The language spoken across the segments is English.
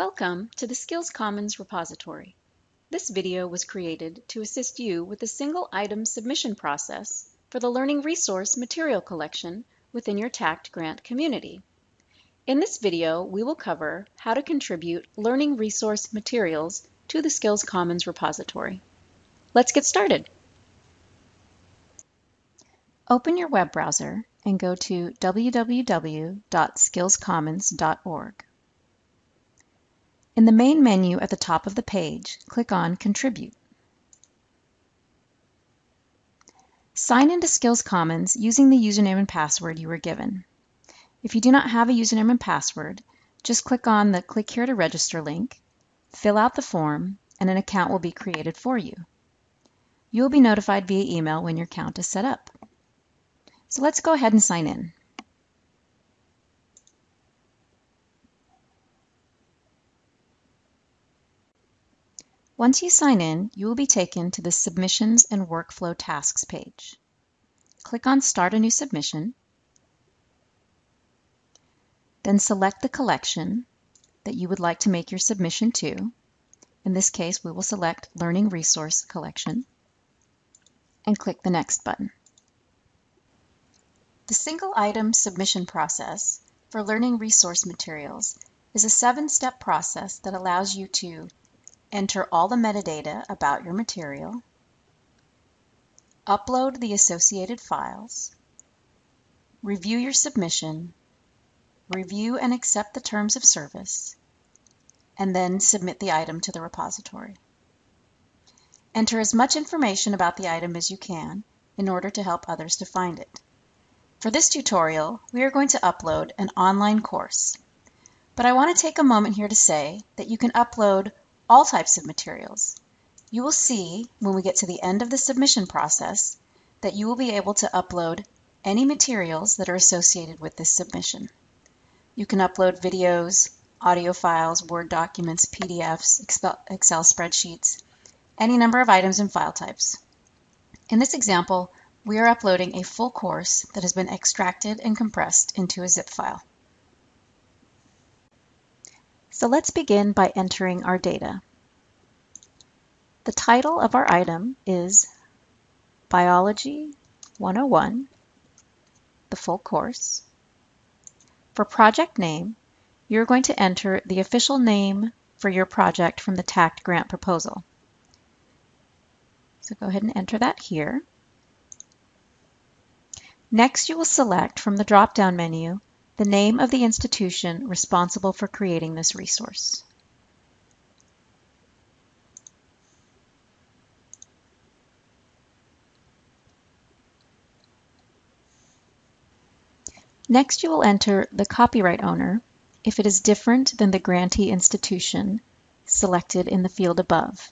Welcome to the Skills Commons repository. This video was created to assist you with the single item submission process for the Learning Resource Material Collection within your TAACCCT grant community. In this video, we will cover how to contribute learning resource materials to the Skills Commons repository. Let's get started. Open your web browser and go to www.skillscommons.org. In the main menu at the top of the page, click on Contribute. Sign into Skills Commons using the username and password you were given. If you do not have a username and password, just click on the Click here to register link, fill out the form, and an account will be created for you. You will be notified via email when your account is set up. So let's go ahead and sign in. Once you sign in, you will be taken to the Submissions and Workflow Tasks page. Click on Start a New Submission, then select the collection that you would like to make your submission to. In this case, we will select Learning Resource Collection and click the Next button. The single item submission process for learning resource materials is a seven-step process that allows you to Enter all the metadata about your material. Upload the associated files. Review your submission. Review and accept the terms of service. And then submit the item to the repository. Enter as much information about the item as you can in order to help others to find it. For this tutorial, we are going to upload an online course. But I want to take a moment here to say that you can upload all types of materials. You will see when we get to the end of the submission process that you will be able to upload any materials that are associated with this submission. You can upload videos, audio files, Word documents, PDFs, Excel spreadsheets, any number of items and file types. In this example, we are uploading a full course that has been extracted and compressed into a zip file. So let's begin by entering our data. The title of our item is Biology 101, the full course. For project name, you're going to enter the official name for your project from the TAACCCT grant proposal. So go ahead and enter that here. Next, you will select from the drop-down menu the name of the institution responsible for creating this resource. Next, you will enter the copyright owner if it is different than the grantee institution selected in the field above.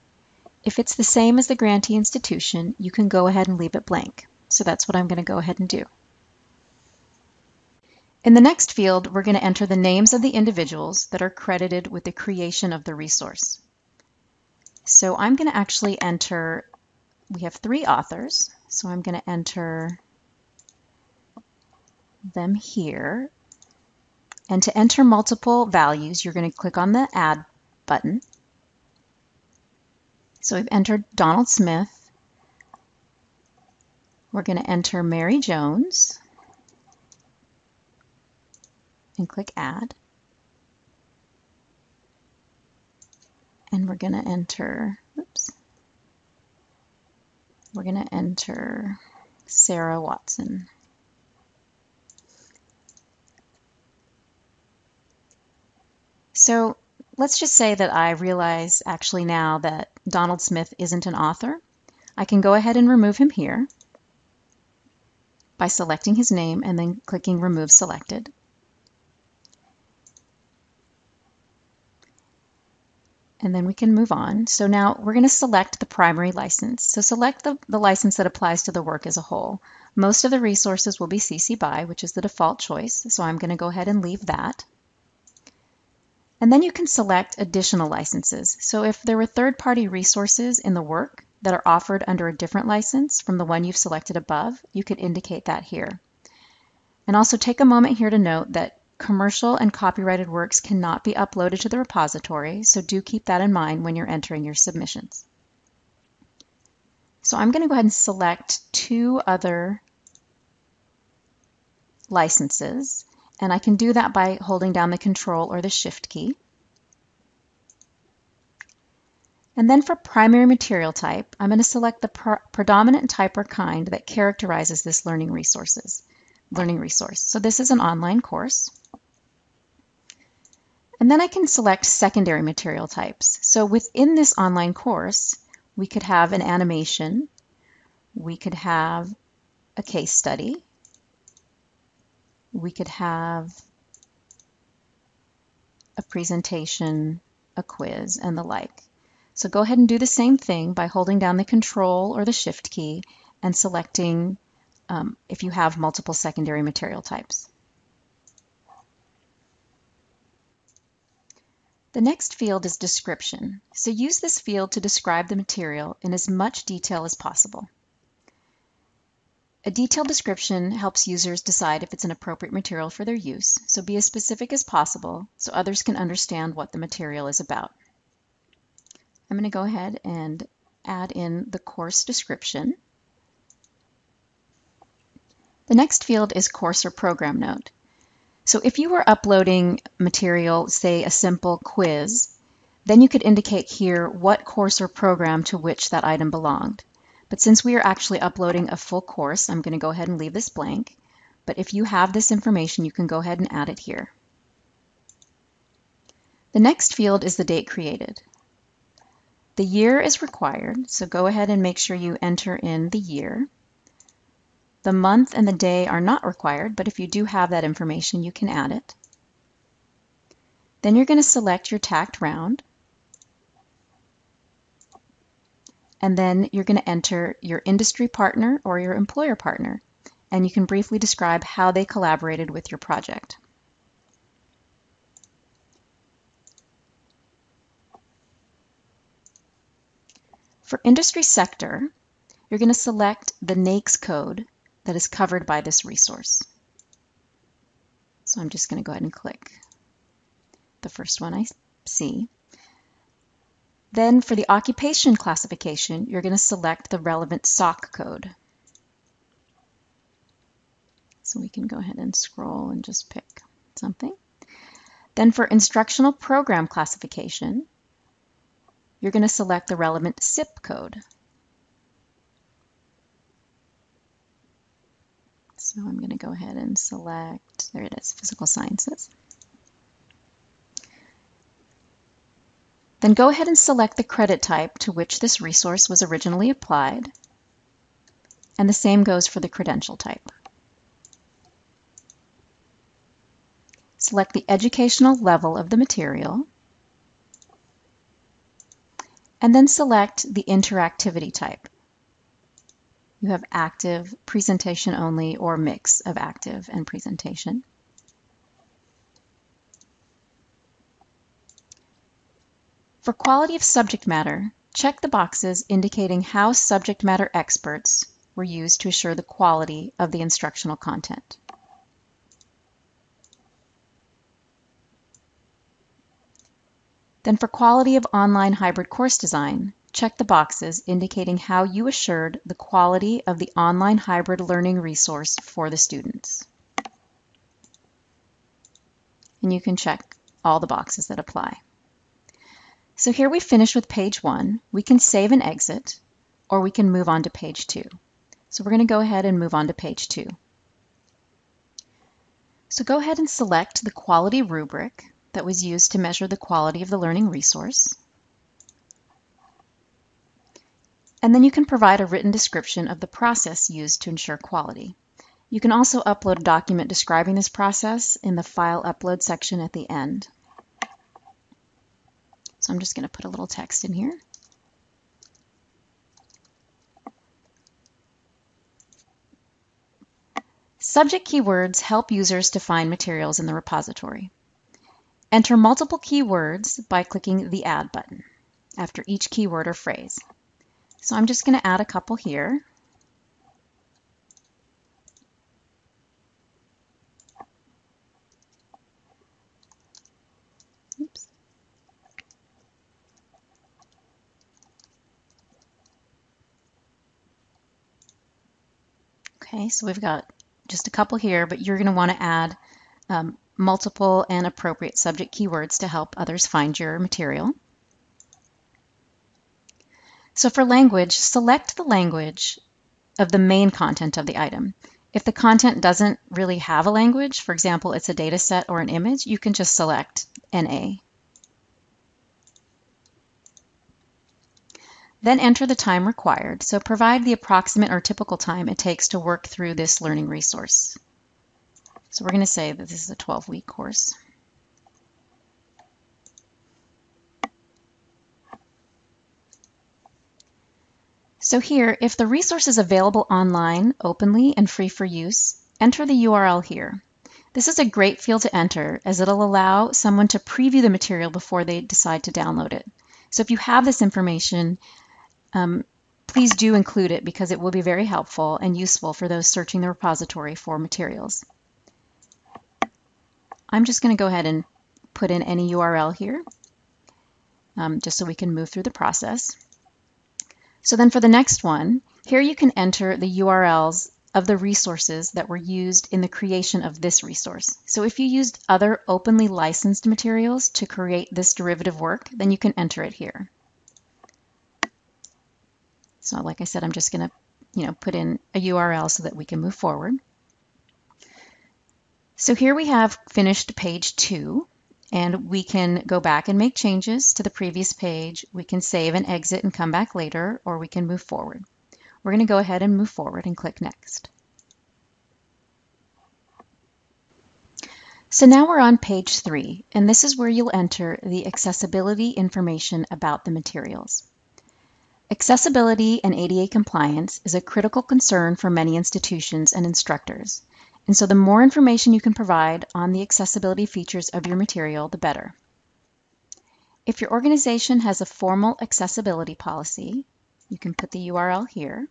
If it's the same as the grantee institution, you can go ahead and leave it blank. So that's what I'm going to go ahead and do. In the next field, we're going to enter the names of the individuals that are credited with the creation of the resource. So I'm going to actually enter, we have three authors, so I'm going to enter them here. And to enter multiple values, you're going to click on the Add button. So we've entered Donald Smith. We're going to enter Mary Jones and click Add. And we're going to enter, oops, we're going to enter Sarah Watson. So let's just say that I realize actually now that Donald Smith isn't an author. I can go ahead and remove him here by selecting his name and then clicking Remove Selected. And then we can move on. So now we're going to select the primary license. So select the, the license that applies to the work as a whole. Most of the resources will be CC BY, which is the default choice. So I'm going to go ahead and leave that. And then you can select additional licenses. So if there were third-party resources in the work that are offered under a different license from the one you've selected above, you could indicate that here. And also take a moment here to note that commercial and copyrighted works cannot be uploaded to the repository, so do keep that in mind when you're entering your submissions. So I'm going to go ahead and select two other licenses, and I can do that by holding down the Control or the Shift key. And then for primary material type, I'm going to select the pr predominant type or kind that characterizes this learning resources, learning resource. So this is an online course. And then I can select secondary material types. So within this online course, we could have an animation, we could have a case study, we could have a presentation, a quiz, and the like. So go ahead and do the same thing by holding down the Control or the Shift key and selecting um, if you have multiple secondary material types. The next field is description, so use this field to describe the material in as much detail as possible. A detailed description helps users decide if it's an appropriate material for their use, so be as specific as possible so others can understand what the material is about. I'm going to go ahead and add in the course description. The next field is course or program note. So if you were uploading material, say a simple quiz, then you could indicate here what course or program to which that item belonged. But since we are actually uploading a full course, I'm going to go ahead and leave this blank. But if you have this information, you can go ahead and add it here. The next field is the date created. The year is required, so go ahead and make sure you enter in the year. The month and the day are not required, but if you do have that information, you can add it. Then you're going to select your TAACCCT round. And then you're going to enter your industry partner or your employer partner. And you can briefly describe how they collaborated with your project. For industry sector, you're going to select the NAICS code that is covered by this resource. So I'm just going to go ahead and click the first one I see. Then for the occupation classification, you're going to select the relevant SOC code. So we can go ahead and scroll and just pick something. Then for instructional program classification, you're going to select the relevant CIP code. So I'm going to go ahead and select, there it is, Physical Sciences. Then go ahead and select the credit type to which this resource was originally applied, and the same goes for the credential type. Select the educational level of the material, and then select the interactivity type. You have active, presentation only, or mix of active and presentation. For quality of subject matter, check the boxes indicating how subject matter experts were used to assure the quality of the instructional content. Then for quality of online hybrid course design, check the boxes indicating how you assured the quality of the online hybrid learning resource for the students. And you can check all the boxes that apply. So here we finish with page one. We can save and exit, or we can move on to page two. So we're going to go ahead and move on to page two. So go ahead and select the quality rubric that was used to measure the quality of the learning resource. And then you can provide a written description of the process used to ensure quality. You can also upload a document describing this process in the File Upload section at the end. So I'm just going to put a little text in here. Subject keywords help users to find materials in the repository. Enter multiple keywords by clicking the Add button after each keyword or phrase. So I'm just going to add a couple here. Oops. Okay, so we've got just a couple here, but you're going to want to add um, multiple and appropriate subject keywords to help others find your material. So for language, select the language of the main content of the item. If the content doesn't really have a language, for example, it's a data set or an image, you can just select NA. Then enter the time required. So provide the approximate or typical time it takes to work through this learning resource. So we're going to say that this is a 12-week course. So here, if the resource is available online, openly, and free for use, enter the URL here. This is a great field to enter as it'll allow someone to preview the material before they decide to download it. So if you have this information, um, please do include it because it will be very helpful and useful for those searching the repository for materials. I'm just going to go ahead and put in any URL here um, just so we can move through the process. So then for the next one, here you can enter the URLs of the resources that were used in the creation of this resource. So if you used other openly licensed materials to create this derivative work, then you can enter it here. So like I said, I'm just going to you know, put in a URL so that we can move forward. So here we have finished page two, and we can go back and make changes to the previous page. We can save and exit and come back later, or we can move forward. We're going to go ahead and move forward and click Next. So now we're on page three, and this is where you'll enter the accessibility information about the materials. Accessibility and ADA compliance is a critical concern for many institutions and instructors, and so the more information you can provide on the accessibility features of your material, the better. If your organization has a formal accessibility policy, you can put the URL here.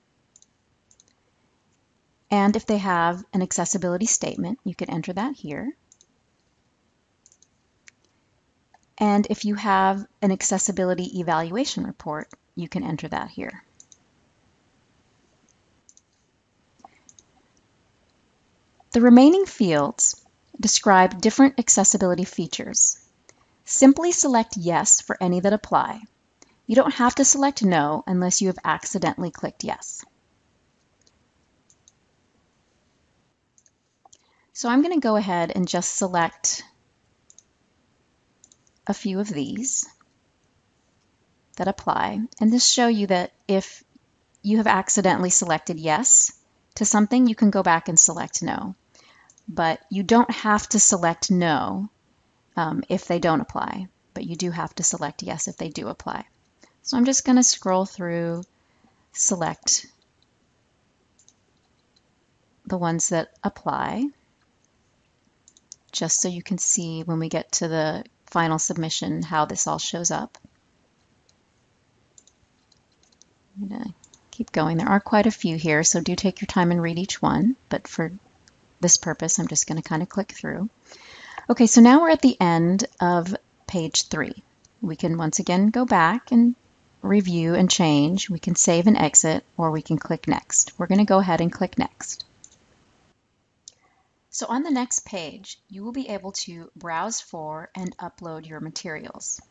And if they have an accessibility statement, you can enter that here. And if you have an accessibility evaluation report, you can enter that here. The remaining fields describe different accessibility features. Simply select Yes for any that apply. You don't have to select No unless you have accidentally clicked Yes. So I'm going to go ahead and just select a few of these that apply and this show you that if you have accidentally selected yes to something, you can go back and select no. But you don't have to select no um, if they don't apply, but you do have to select yes if they do apply. So I'm just going to scroll through, select the ones that apply, just so you can see when we get to the final submission how this all shows up. I'm going to keep going. There are quite a few here, so do take your time and read each one. But for this purpose, I'm just going to kind of click through. Okay, so now we're at the end of page three. We can once again go back and review and change. We can save and exit, or we can click next. We're going to go ahead and click next. So on the next page, you will be able to browse for and upload your materials.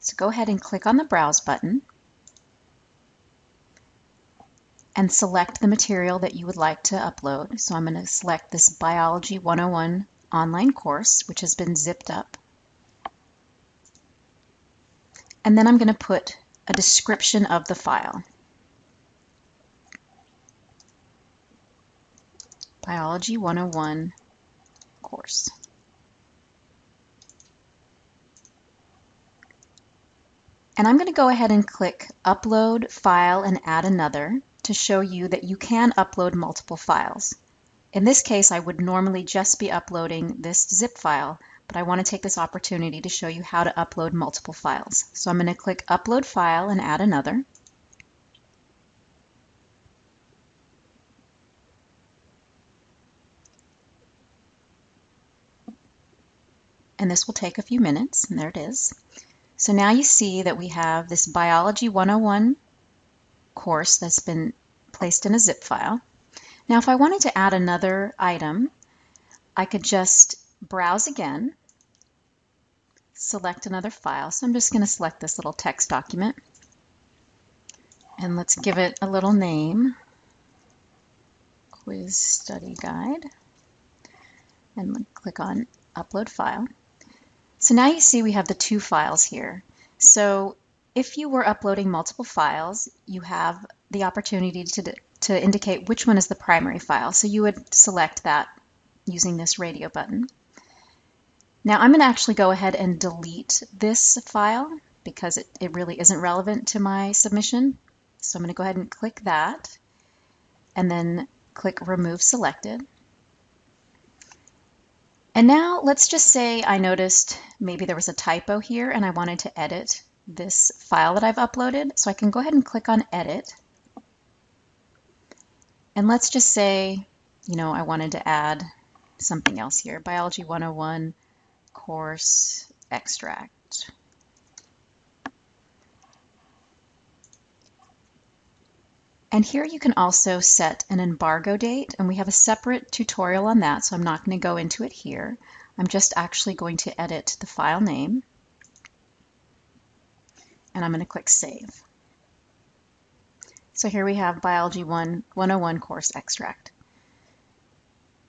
So go ahead and click on the Browse button and select the material that you would like to upload. So I'm going to select this Biology 101 online course, which has been zipped up. And then I'm going to put a description of the file. Biology 101 course. And I'm going to go ahead and click Upload File and Add Another to show you that you can upload multiple files. In this case, I would normally just be uploading this zip file, but I want to take this opportunity to show you how to upload multiple files. So I'm going to click Upload File and add another. and this will take a few minutes, and there it is. So now you see that we have this Biology 101 course that's been placed in a zip file. Now if I wanted to add another item, I could just browse again, select another file. So I'm just going to select this little text document. And let's give it a little name, Quiz Study Guide. And click on Upload File. So now you see we have the two files here. So if you were uploading multiple files, you have the opportunity to, to indicate which one is the primary file. So you would select that using this radio button. Now I'm going to actually go ahead and delete this file because it, it really isn't relevant to my submission. So I'm going to go ahead and click that and then click Remove Selected. And now let's just say I noticed maybe there was a typo here and I wanted to edit this file that I've uploaded. So I can go ahead and click on Edit. And let's just say, you know, I wanted to add something else here. Biology 101 course extract. And here you can also set an embargo date, and we have a separate tutorial on that, so I'm not going to go into it here. I'm just actually going to edit the file name, and I'm going to click Save. So here we have Biology 1 101 course extract.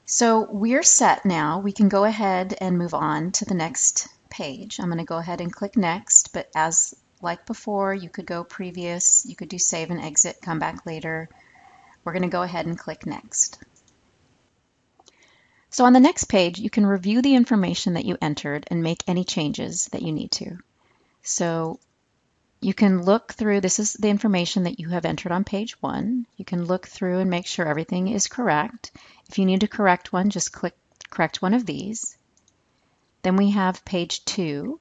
So we're set now. We can go ahead and move on to the next page. I'm going to go ahead and click Next, but as like before, you could go previous, you could do save and exit, come back later. We're going to go ahead and click next. So on the next page, you can review the information that you entered and make any changes that you need to. So you can look through, this is the information that you have entered on page one. You can look through and make sure everything is correct. If you need to correct one, just click correct one of these. Then we have page two.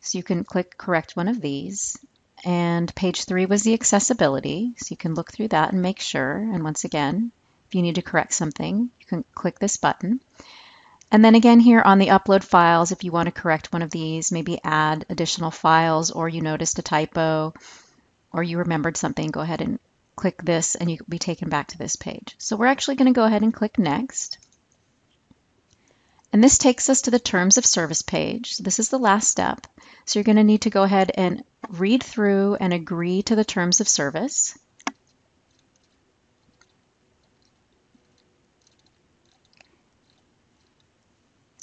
So you can click correct one of these. And page three was the accessibility. So you can look through that and make sure. And once again, if you need to correct something, you can click this button. And then again here on the upload files, if you want to correct one of these, maybe add additional files or you noticed a typo or you remembered something, go ahead and click this and you'll be taken back to this page. So we're actually going to go ahead and click next. And this takes us to the terms of service page. So this is the last step. So you're going to need to go ahead and read through and agree to the terms of service.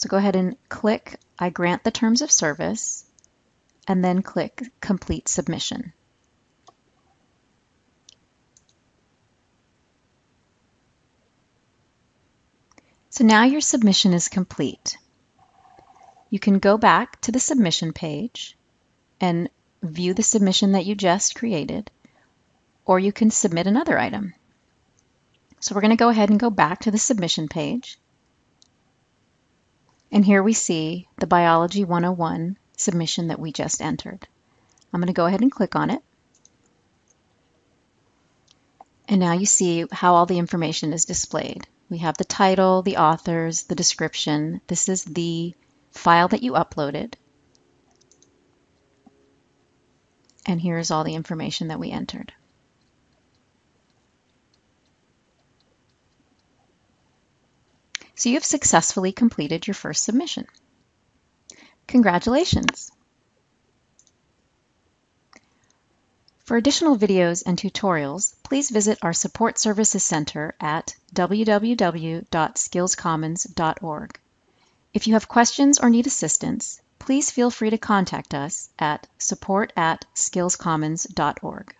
So go ahead and click I grant the terms of service and then click complete submission. So now your submission is complete. You can go back to the submission page and view the submission that you just created, or you can submit another item. So we're going to go ahead and go back to the submission page. And here we see the Biology 101 submission that we just entered. I'm going to go ahead and click on it. And now you see how all the information is displayed. We have the title, the authors, the description. This is the file that you uploaded. And here's all the information that we entered. So you have successfully completed your first submission. Congratulations! For additional videos and tutorials, please visit our Support Services Center at www.skillscommons.org. If you have questions or need assistance, please feel free to contact us at support at skillscommons.org.